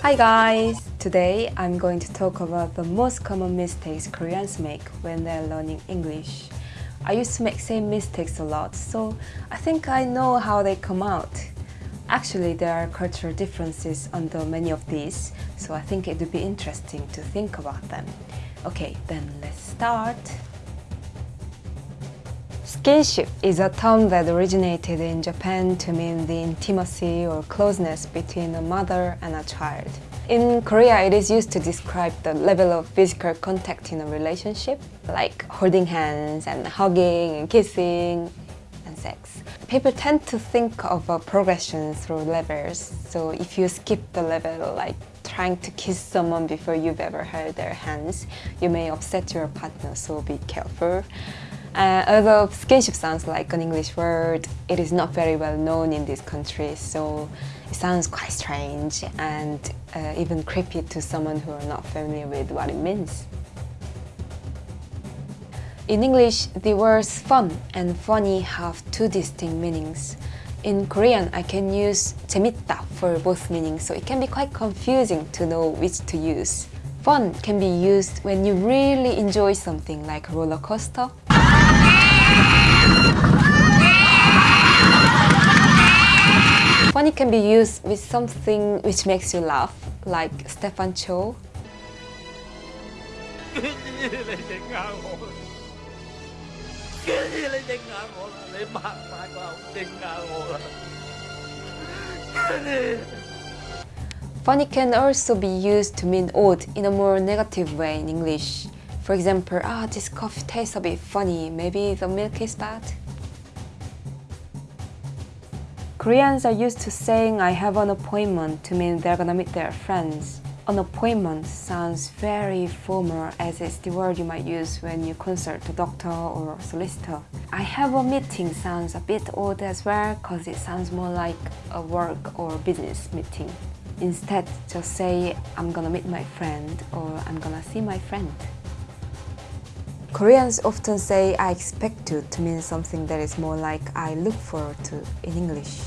Hi guys! Today I'm going to talk about the most common mistakes Koreans make when they're learning English. I used to make same mistakes a lot, so I think I know how they come out. Actually, there are cultural differences under many of these, so I think it would be interesting to think about them. Okay, then let's start. Skinship is a term that originated in Japan to mean the intimacy or closeness between a mother and a child. In Korea, it is used to describe the level of physical contact in a relationship, like holding hands and hugging and kissing People tend to think of a progression through levels, so if you skip the level, like trying to kiss someone before you've ever held their hands, you may upset your partner, so be careful. Uh, although skinship sounds like an English word, it is not very well known in this country, so it sounds quite strange and uh, even creepy to someone who are not familiar with what it means. In English, the words fun and funny have two distinct meanings. In Korean, I can use 재밌다 for both meanings, so it can be quite confusing to know which to use. Fun can be used when you really enjoy something like a roller coaster Funny can be used with something which makes you laugh, like Stefan Cho. Funny can also be used to mean odd in a more negative way in English. For example, ah, this coffee tastes a bit funny, maybe the milk is bad? Koreans are used to saying I have an appointment to mean they're gonna meet their friends. An appointment sounds very formal as it's the word you might use when you consult a doctor or a solicitor. I have a meeting sounds a bit odd as well because it sounds more like a work or business meeting. Instead, just say I'm gonna meet my friend or I'm gonna see my friend. Koreans often say I expect to to mean something that is more like I look forward to in English.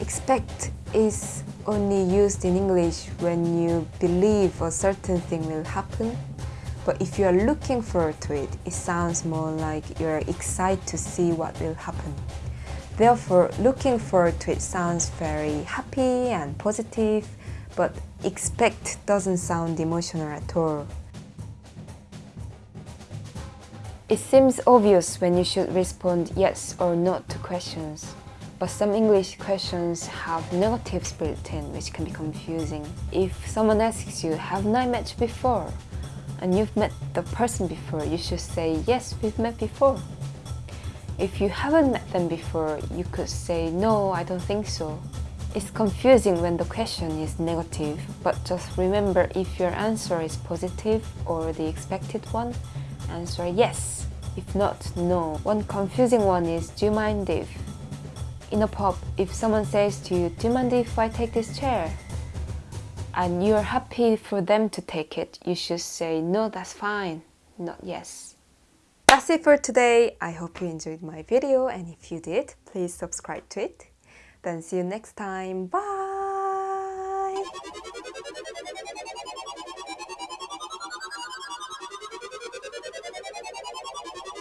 Expect is only used in English when you believe a certain thing will happen. But if you are looking forward to it, it sounds more like you are excited to see what will happen. Therefore, looking forward to it sounds very happy and positive, but expect doesn't sound emotional at all. It seems obvious when you should respond yes or no to questions. But some English questions have negatives built in which can be confusing. If someone asks you, haven't I met you before? And you've met the person before, you should say, yes, we've met before. If you haven't met them before, you could say, no, I don't think so. It's confusing when the question is negative, but just remember if your answer is positive or the expected one, answer yes. If not, no. One confusing one is, do you mind if? In a pub, if someone says to you, do you mind if I take this chair? And you're happy for them to take it, you should say, no, that's fine, not yes. That's it for today. I hope you enjoyed my video and if you did, please subscribe to it. Then see you next time. Bye!